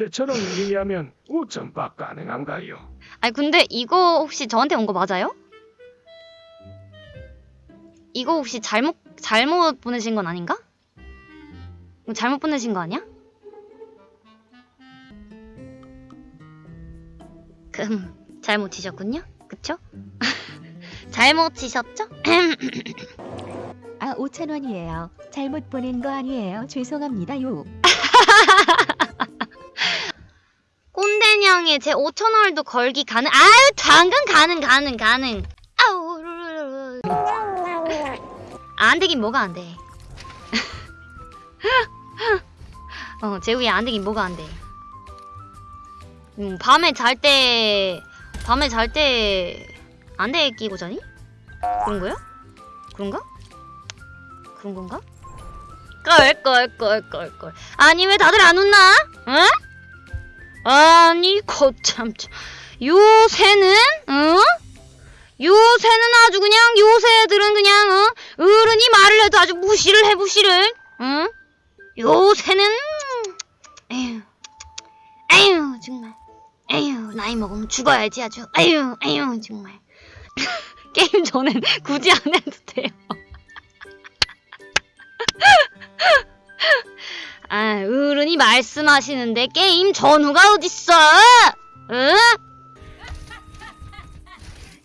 상태처럼 얘기하면 우점박 가능한가요? 아니 근데 이거 혹시 저한테 온 거 맞아요? 이거 혹시 잘못 잘못 보내신 건 아닌가? 잘못 보내신 거 아니야? 금 잘못 치셨군요. 그쵸? 잘못 치셨죠? 아, 5천 원이에요. 잘못 보낸 거 아니에요. 죄송합니다 요. 꼰대냥에 제 5천 원도 걸기 가능? 아유 당근 가능 가능 가능. 아우 루루루루. 안 되긴 뭐가 안 돼. 어 제우야 안 되긴 뭐가 안 돼. 음 밤에 잘 때 밤에 잘 때 안대 끼고 자니? 그런 거야? 그런가? 그런 건가? 껄껄껄껄껄 아니 왜 다들 안 웃나? 응? 아니 거참 참. 요새는 어? 요새는 아주 그냥 요새 애들은 그냥 어? 어른이 말을 해도 아주 무시를 해 무시를 응? 요새는 에휴 에휴 정말 에휴 나이 먹으면 죽어야지 아주 에휴 에휴 정말 게임 전엔 굳이 안 해도 돼요 아, 어른이 말씀하시는데 게임 전후가 어딨어? 응?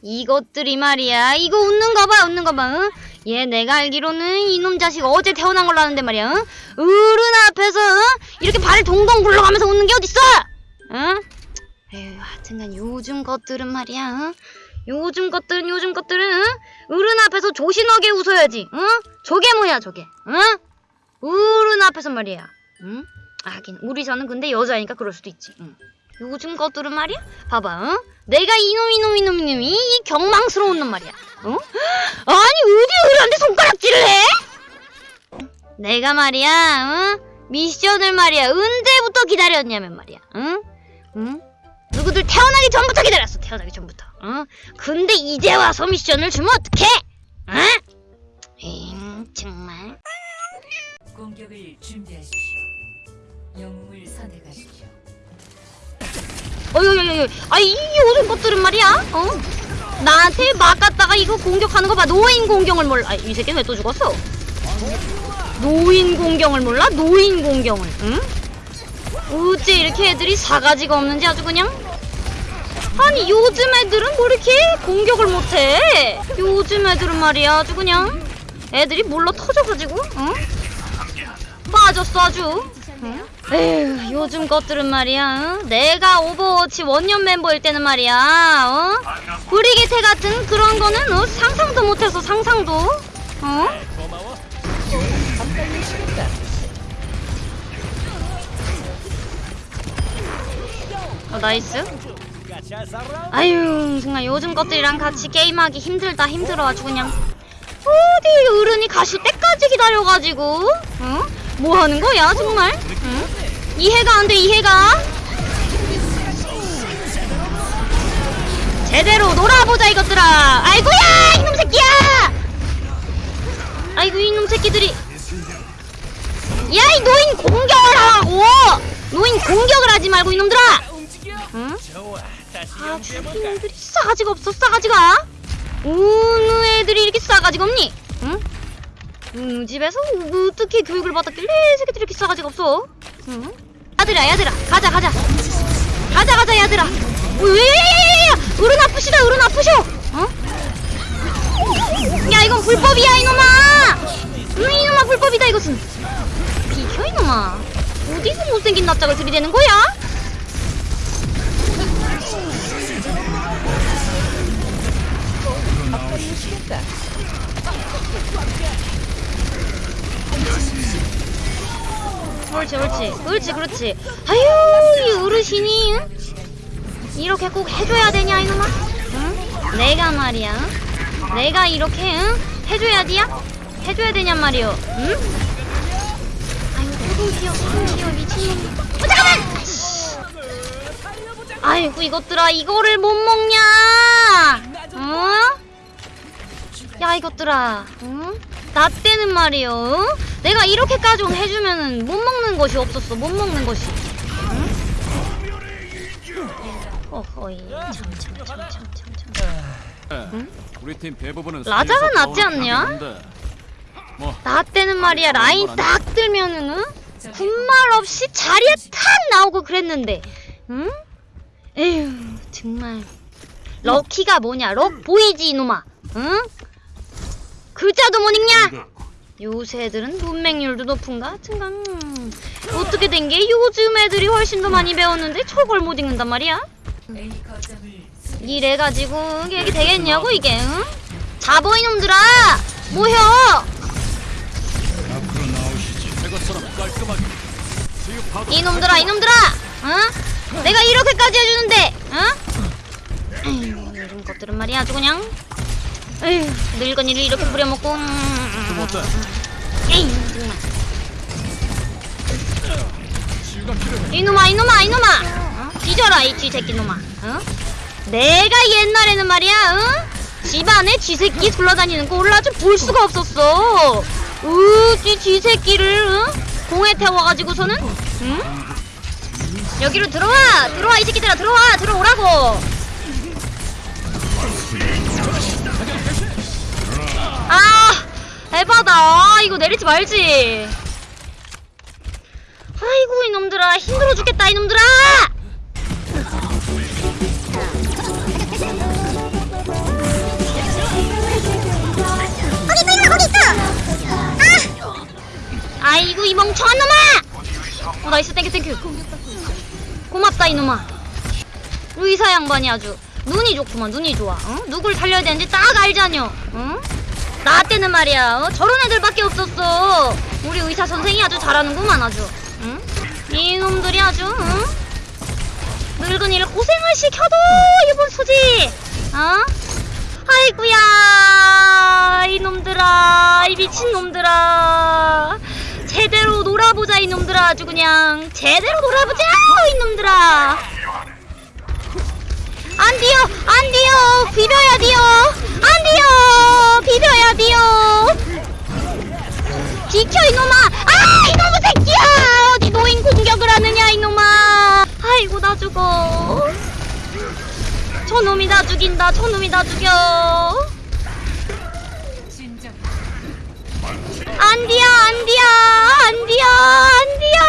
이것들이 말이야. 이거 웃는 거 봐, 웃는 거 봐. 응? 얘 내가 알기로는 이놈 자식 어제 태어난 걸로 아는데 말이야. 응? 어른 앞에서 응? 이렇게 발을 동동 굴러가면서 웃는 게 어딨어? 응? 에휴, 하여튼간 요즘 것들은 말이야. 응? 요즘 것들은 요즘 것들은 응? 어른 앞에서 조신하게 웃어야지. 응? 저게 뭐야, 저게? 응? 어른 앞에서 말이야. 응? 아, 하긴 우리 저는 근데 여자니까 그럴 수도 있지. 응. 요즘 것들은 말이야. 봐봐. 응? 내가 이놈 이놈 이놈 이놈이 이 경망스러운 놈 말이야. 응? 아니 어디 어른한테 손가락질을 해? 내가 말이야. 응? 미션을 말이야. 언제부터 기다렸냐면 말이야. 응? 응? 누구들 태어나기 전부터 기다렸어. 태어나기 전부터. 응? 근데 이제 와서 미션을 주면 어떡해? 응? 에잉, 정말. 공격을 준비하십시오. 영웅을 선택하십시오. 어여여여 아이 이 요즘 것들은 말이야? 어? 나한테 막 갔다가 이거 공격하는 거 봐. 노인 공경을 몰라. 아이 새끼 왜또 죽었어? 노인 공경을 몰라? 노인 공경을. 응? 어째 이렇게 애들이 사가지가 없는지 아주 그냥? 아니 요즘 애들은 뭐 이렇게 공격을 못해? 요즘 애들은 말이야. 아주 그냥 애들이 물러 터져가지고 응 응? 에휴 요즘 것들은 말이야 응? 내가 오버워치 원년 멤버일 때는 말이야 어? 브리기테 같은 그런 거는 어? 상상도 못했어 상상도 어? 어 nice 아유 정말 요즘 것들이랑 같이 게임하기 힘들다 힘들어 아주 그냥 어디 어른이 가실 때까지 기다려가지고 응? 뭐 하는 거야 정말? 응? 이해가 안 돼 이해가. 제대로 놀아보자 이것들아. 아이고야 이놈 새끼야! 아이고 이놈 새끼들이. 야 이 노인 공격을 하라고 노인 공격을 하지 말고 이놈들아. 응? 아주 이놈들이 싸가지가 없어 싸가지가. 어느 애들이 이렇게 싸가지가 없니? 응? 음, 집에서 어떻게 교육을 받았길래 이 새끼들이 이렇게 싸가지가 없어? 응? 야들아, 야들아, 가자, 가자. 가자, 가자, 야들아. 왜야야야야야! 어른 아프시다, 어른 아프셔! 어? 야, 이건 불법이야, 이놈아! 응, 이놈아, 불법이다, 이것은. 비켜, 이놈아. 어디서 못생긴 납작을 들이대는 거야? 그렇지 그 렇지 그렇지 그렇지 아유 이 어르신이 응? 이렇게 꼭 해줘야 되냐 이놈아 응? 내가 말이야 응? 내가 이렇게 응? 해줘야지야 해줘야 되냔 말이오 응? 아유 소동기어 소동기어 미친놈 어 잠깐만. 아이고 이것들아 이거를 못 먹냐 어? 야 이것들아 응? 나 때는 말이요 응? 내가 이렇게까지 해주면은 못 먹는 것이 없었어 못 먹는 것이 응? 어이 참참참참참 우리 팀 대부분은 라자가 낫지 않냐? 뭐나 때는 말이야 라인 딱 들면은 응? 군말 없이 자리에 탁 나오고 그랬는데 응? 에휴 정말 럭키가 뭐냐 럭 보이지 이놈아 응? 글자도 못 읽냐? 요새 애들은 문맹률도 높은가? 하여튼간 음, 어떻게 된 게 요즘 애들이 훨씬 더 많이 배웠는데 저걸 못 읽는단 말이야? 이래가지고 이게 되겠냐고 이게 응? 자보 이놈들아 지금 이놈들아 이놈들아 어? 내가 이렇게까지 해주는데 어? 이런 것들은 말이야 아주 그냥 에휴 늙은이를 이렇게 부려먹고 음, 어때? 에이 정말 치유가 필요해 이놈아 이놈아 이놈아 어? 뒤져라 이 쥐새끼 놈아 어? 내가 옛날에는 말이야 어? 집안에 쥐새끼 둘러다니는 거 올라 좀볼 수가 없었어 으쥐 쥐새끼를 어? 공에 태워가지고서는 응? 여기로 들어와 들어와 이 새끼들아 들어와 들어오라고 아, 이거 내리지 말지. 아이고 이놈들아. 힘들어 죽겠다 이놈들아. 거기 있어 거기 있어. 아! 아이고 이 멍청한 놈아. 어 nice. thank you thank you. 고맙다 이놈아. 의사 양반이 아주 눈이 좋구만 눈이 좋아. 응? 누굴 살려야 되는지 딱 알자뇨 응? 나 때는 말이야 어? 저런 애들밖에 없었어. 우리 의사 선생이 아주 잘하는구만 아주. 응? 이놈들이 아주 응? 늙은이를 고생을 시켜도 이번 소지! 어? 아이구야 이놈들아 이 미친놈들아. 제대로 놀아보자 이놈들아. 아주 그냥 제대로 놀아보자 이놈들아. 안 돼요 안 돼요. 비벼야 돼요. 안 돼요 비벼야 돼요 비켜 이놈아. 아 이놈의 새끼야. 어디 노인 공격을 하느냐 이놈아. 아이고 나 죽어. 저놈이 나 죽인다. 저놈이 나 죽여. 안디야 안디야. 안디야 안디야.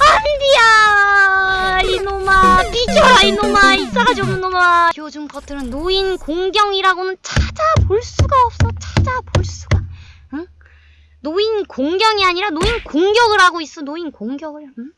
안디야. 이놈아. 삐져라 이놈아. 이 싸가지 없는 놈아. 요즘 것들은 노인 공경이라고는 찾아 볼 수가 없어 찾아볼 수가 응? 노인 공경이 아니라 노인 공격을 하고 있어 노인 공격을 응?